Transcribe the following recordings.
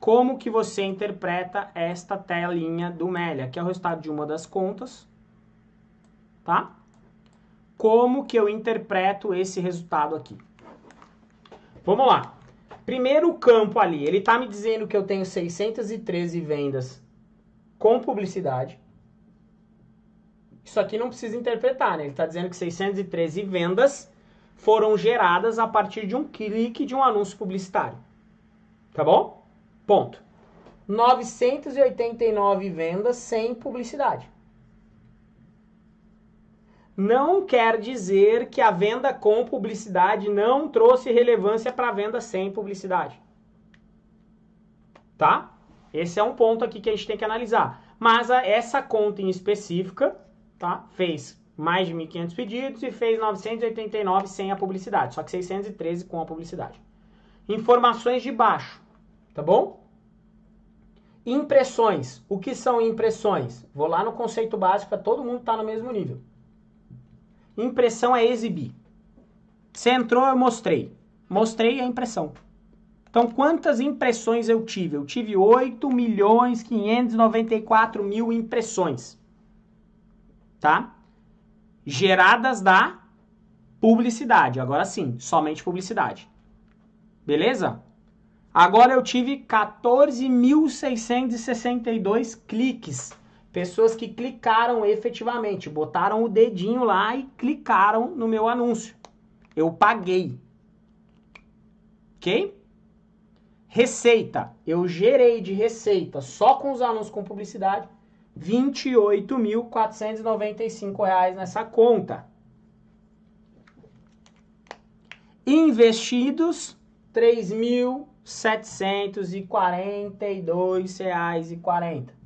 como que você interpreta esta telinha do Melia, que é o resultado de uma das contas, tá? Como que eu interpreto esse resultado aqui? Vamos lá. Primeiro campo ali, ele está me dizendo que eu tenho 613 vendas com publicidade. Isso aqui não precisa interpretar, né? Ele está dizendo que 613 vendas foram geradas a partir de um clique de um anúncio publicitário. Tá bom? Ponto. 989 vendas sem publicidade. Não quer dizer que a venda com publicidade não trouxe relevância para a venda sem publicidade. Tá? Esse é um ponto aqui que a gente tem que analisar. Mas a, essa conta em específica, tá? Fez mais de 1.500 pedidos e fez 989 sem a publicidade, só que 613 com a publicidade. Informações de baixo, tá bom? Impressões. O que são impressões? Vou lá no conceito básico para todo mundo estar tá no mesmo nível. Impressão é exibir. Você entrou, eu mostrei. Mostrei a impressão. Então, quantas impressões eu tive? Eu tive 8 milhões 594 mil impressões. Tá? geradas da publicidade. Agora sim, somente publicidade. Beleza? Agora eu tive 14.662 cliques. Pessoas que clicaram efetivamente, botaram o dedinho lá e clicaram no meu anúncio. Eu paguei. Ok? Receita. Eu gerei de receita só com os anúncios com publicidade R$ 28.495 nessa conta. Investidos R$ 3.742,40.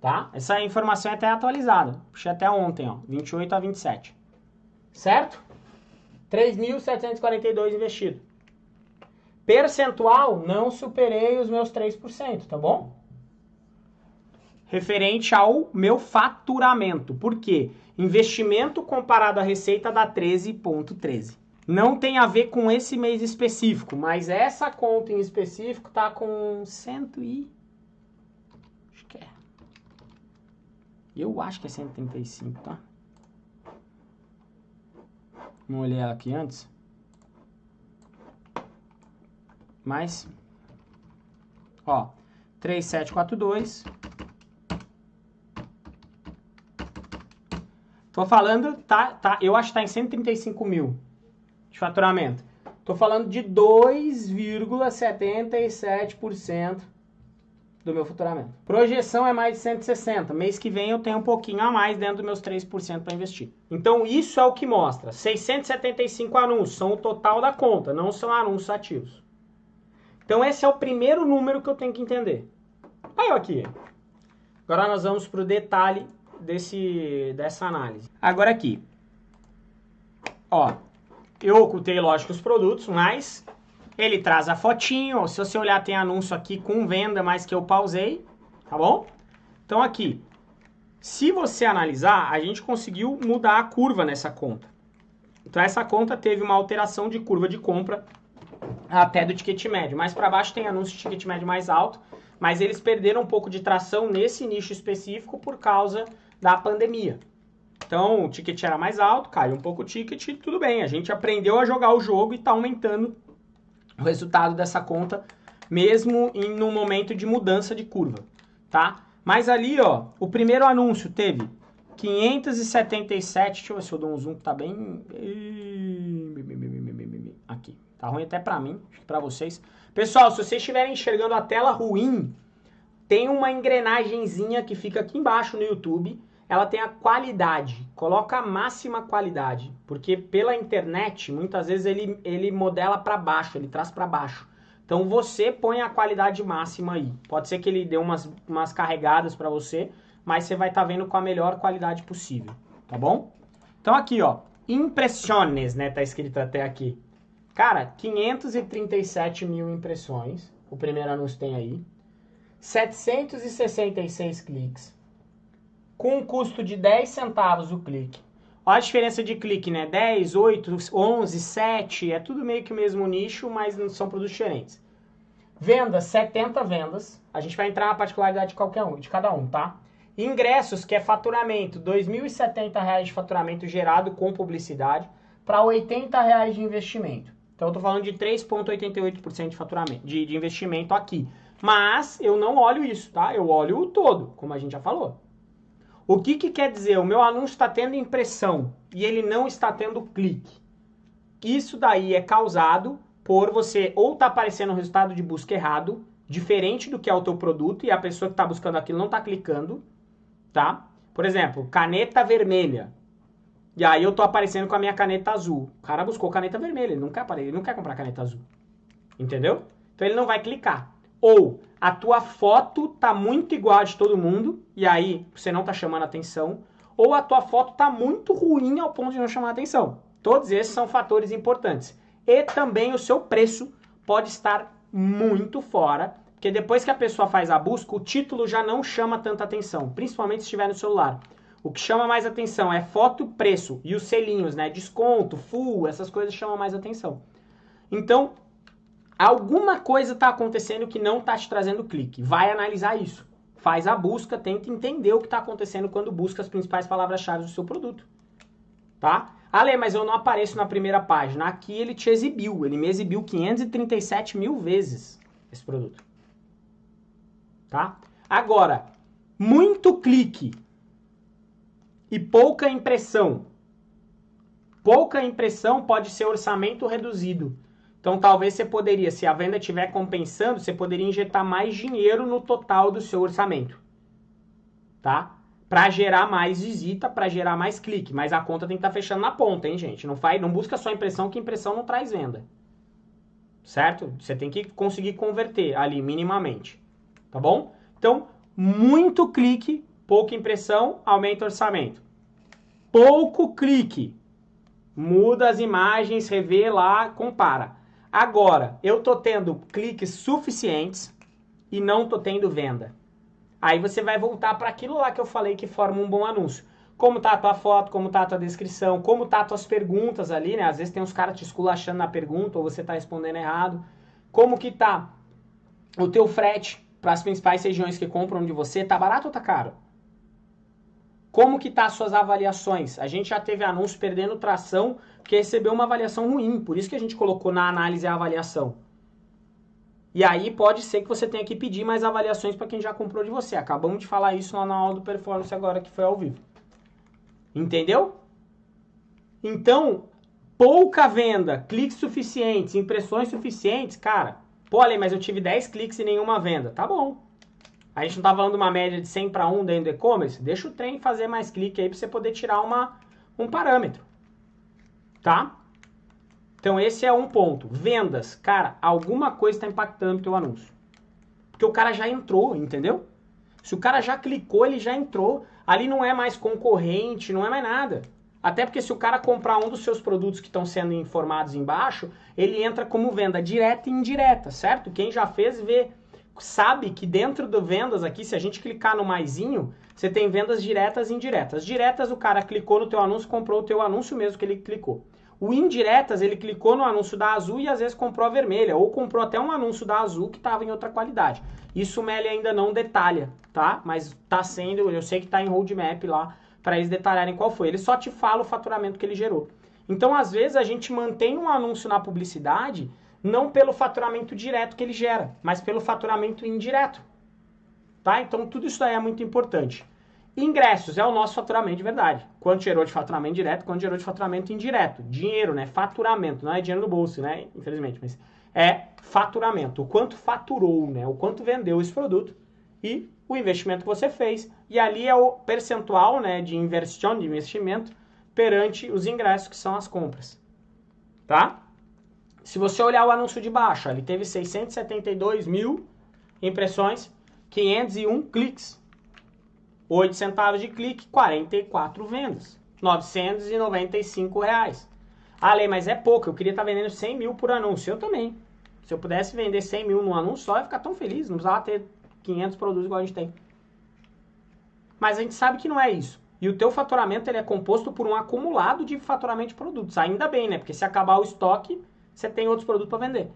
Tá? Essa informação é até atualizada. Puxei até ontem, ó, 28 a 27. Certo? 3.742 investido. Percentual, não superei os meus 3%, tá bom? Referente ao meu faturamento. Por quê? Investimento comparado à receita dá 13,13. ,13. Não tem a ver com esse mês específico, mas essa conta em específico tá com 100 e... Acho que é. Eu acho que é 135, tá? Não olhei ela aqui antes. mais, ó, 3742. Tô falando, tá, tá, eu acho que tá em 135 mil de faturamento. Tô falando de 2,77% do meu faturamento. Projeção é mais de 160. Mês que vem eu tenho um pouquinho a mais dentro dos meus 3% para investir. Então isso é o que mostra. 675 anúncios são o total da conta, não são anúncios ativos. Então esse é o primeiro número que eu tenho que entender. Aí aqui. Agora nós vamos para o detalhe desse, dessa análise. Agora aqui. Ó, eu ocultei, lógico, os produtos, mas ele traz a fotinho. Se você olhar, tem anúncio aqui com venda, mas que eu pausei, tá bom? Então aqui, se você analisar, a gente conseguiu mudar a curva nessa conta. Então essa conta teve uma alteração de curva de compra até do ticket médio. Mais para baixo tem anúncio de ticket médio mais alto, mas eles perderam um pouco de tração nesse nicho específico por causa da pandemia. Então, o ticket era mais alto, caiu um pouco o ticket, tudo bem. A gente aprendeu a jogar o jogo e está aumentando o resultado dessa conta, mesmo em um momento de mudança de curva, tá? Mas ali, ó, o primeiro anúncio teve 577, deixa eu ver se eu dou um zoom que tá bem... Aqui, Tá ruim até pra mim, pra vocês. Pessoal, se vocês estiverem enxergando a tela ruim, tem uma engrenagemzinha que fica aqui embaixo no YouTube. Ela tem a qualidade. Coloca a máxima qualidade. Porque pela internet, muitas vezes ele, ele modela para baixo, ele traz para baixo. Então você põe a qualidade máxima aí. Pode ser que ele dê umas, umas carregadas para você, mas você vai estar tá vendo com a melhor qualidade possível, tá bom? Então aqui, ó, impressiones, né, tá escrito até aqui. Cara, 537 mil impressões. O primeiro anúncio tem aí. 766 cliques. Com um custo de 10 centavos o clique. Olha a diferença de clique, né? 10, 8, 11, 7, é tudo meio que o mesmo nicho, mas não são produtos diferentes. Vendas, 70 vendas. A gente vai entrar na particularidade de qualquer um, de cada um, tá? Ingressos, que é faturamento, R$ 2.070 de faturamento gerado com publicidade para R$ 80 de investimento. Então eu tô falando de 3,88% de faturamento, de, de investimento aqui. Mas eu não olho isso, tá? Eu olho o todo, como a gente já falou. O que, que quer dizer? O meu anúncio está tendo impressão e ele não está tendo clique. Isso daí é causado por você ou tá aparecendo um resultado de busca errado, diferente do que é o teu produto e a pessoa que está buscando aquilo não está clicando, tá? Por exemplo, caneta vermelha. E aí eu tô aparecendo com a minha caneta azul. O cara buscou caneta vermelha, ele não quer, ele não quer comprar caneta azul. Entendeu? Então ele não vai clicar. Ou a tua foto tá muito igual a de todo mundo e aí você não tá chamando atenção, ou a tua foto tá muito ruim ao ponto de não chamar atenção. Todos esses são fatores importantes. E também o seu preço pode estar muito fora, porque depois que a pessoa faz a busca, o título já não chama tanta atenção, principalmente se estiver no celular. O que chama mais atenção é foto, preço e os selinhos, né? Desconto, full, essas coisas chamam mais atenção. Então, alguma coisa está acontecendo que não está te trazendo clique. Vai analisar isso. Faz a busca, tenta entender o que está acontecendo quando busca as principais palavras-chave do seu produto. Tá? Ale, mas eu não apareço na primeira página. Aqui ele te exibiu. Ele me exibiu 537 mil vezes esse produto. Tá? Agora, muito clique e pouca impressão. Pouca impressão pode ser orçamento reduzido. Então talvez você poderia, se a venda estiver compensando, você poderia injetar mais dinheiro no total do seu orçamento. Tá? Para gerar mais visita, para gerar mais clique, mas a conta tem que estar tá fechando na ponta, hein, gente? Não faz, não busca só impressão, que impressão não traz venda. Certo? Você tem que conseguir converter ali minimamente. Tá bom? Então, muito clique pouca impressão, aumenta o orçamento. Pouco clique, muda as imagens, revê lá, compara. Agora, eu tô tendo cliques suficientes e não tô tendo venda. Aí você vai voltar para aquilo lá que eu falei que forma um bom anúncio. Como tá a tua foto, como tá a tua descrição, como tá as tuas perguntas ali, né? Às vezes tem uns caras te esculachando na pergunta ou você tá respondendo errado. Como que tá o teu frete para as principais regiões que compram de você? Tá barato ou tá caro? Como que tá as suas avaliações? A gente já teve anúncio perdendo tração porque recebeu uma avaliação ruim, por isso que a gente colocou na análise a avaliação. E aí pode ser que você tenha que pedir mais avaliações para quem já comprou de você. Acabamos de falar isso lá na aula do performance agora que foi ao vivo. Entendeu? Então, pouca venda, cliques suficientes, impressões suficientes, cara. Pô, Ale, mas eu tive 10 cliques e nenhuma venda. Tá bom. A gente não tá falando uma média de 100 para 1 dentro do e-commerce? Deixa o trem fazer mais clique aí para você poder tirar uma, um parâmetro. Tá? Então esse é um ponto. Vendas. Cara, alguma coisa está impactando o teu anúncio. Porque o cara já entrou, entendeu? Se o cara já clicou, ele já entrou. Ali não é mais concorrente, não é mais nada. Até porque se o cara comprar um dos seus produtos que estão sendo informados embaixo, ele entra como venda direta e indireta, certo? Quem já fez vê sabe que dentro do vendas aqui, se a gente clicar no maisinho, você tem vendas diretas e indiretas. Diretas, o cara clicou no teu anúncio, comprou o teu anúncio mesmo que ele clicou. O indiretas, ele clicou no anúncio da azul e às vezes comprou a vermelha, ou comprou até um anúncio da azul que estava em outra qualidade. Isso o Meli ainda não detalha, tá? Mas tá sendo, eu sei que tá em roadmap lá para eles detalharem qual foi. Ele só te fala o faturamento que ele gerou. Então, às vezes, a gente mantém um anúncio na publicidade não pelo faturamento direto que ele gera, mas pelo faturamento indireto. Tá? Então tudo isso é muito importante. Ingressos é o nosso faturamento de verdade. Quanto gerou de faturamento direto, quanto gerou de faturamento indireto. Dinheiro, né? Faturamento, não é dinheiro no bolso, né? Infelizmente, mas é faturamento. O quanto faturou, né? O quanto vendeu esse produto e o investimento que você fez. E ali é o percentual, né, de inversão, de investimento perante os ingressos que são as compras. Tá? Se você olhar o anúncio de baixo, ele teve 672 mil impressões, 501 cliques. 8 centavos de clique, 44 vendas. 995 reais. Ah, Lei, mas é pouco, eu queria estar vendendo 100 mil por anúncio. Eu também. Se eu pudesse vender 100 mil num anúncio só, eu ia ficar tão feliz. Não precisava ter 500 produtos igual a gente tem. Mas a gente sabe que não é isso. e o teu faturamento ele é composto por um acumulado de faturamento de produtos. Ainda bem, né? Porque se acabar o estoque, você tem outros produtos para vender.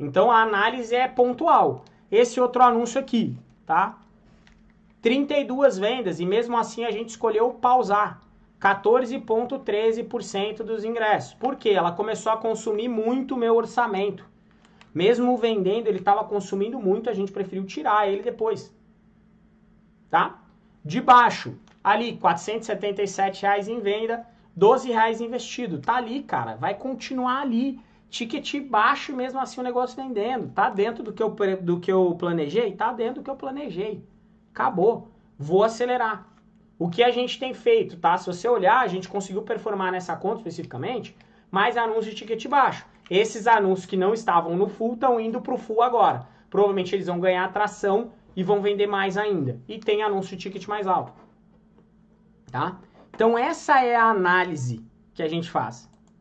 Então a análise é pontual. Esse outro anúncio aqui, tá? 32 vendas e mesmo assim a gente escolheu pausar. 14,13% dos ingressos. Por quê? Ela começou a consumir muito meu orçamento. Mesmo vendendo, ele estava consumindo muito, a gente preferiu tirar ele depois. Tá? De baixo, ali, 477 reais em venda, R$ reais investido. Tá ali, cara. Vai continuar ali. Ticket baixo mesmo assim o negócio vendendo. Tá dentro do que eu, do que eu planejei? Tá dentro do que eu planejei. Acabou. Vou acelerar. O que a gente tem feito, tá? Se você olhar, a gente conseguiu performar nessa conta especificamente mais anúncios de ticket baixo. Esses anúncios que não estavam no full estão indo para o full agora. Provavelmente eles vão ganhar atração e vão vender mais ainda. E tem anúncio de ticket mais alto. Tá? Então essa é a análise que a gente faz.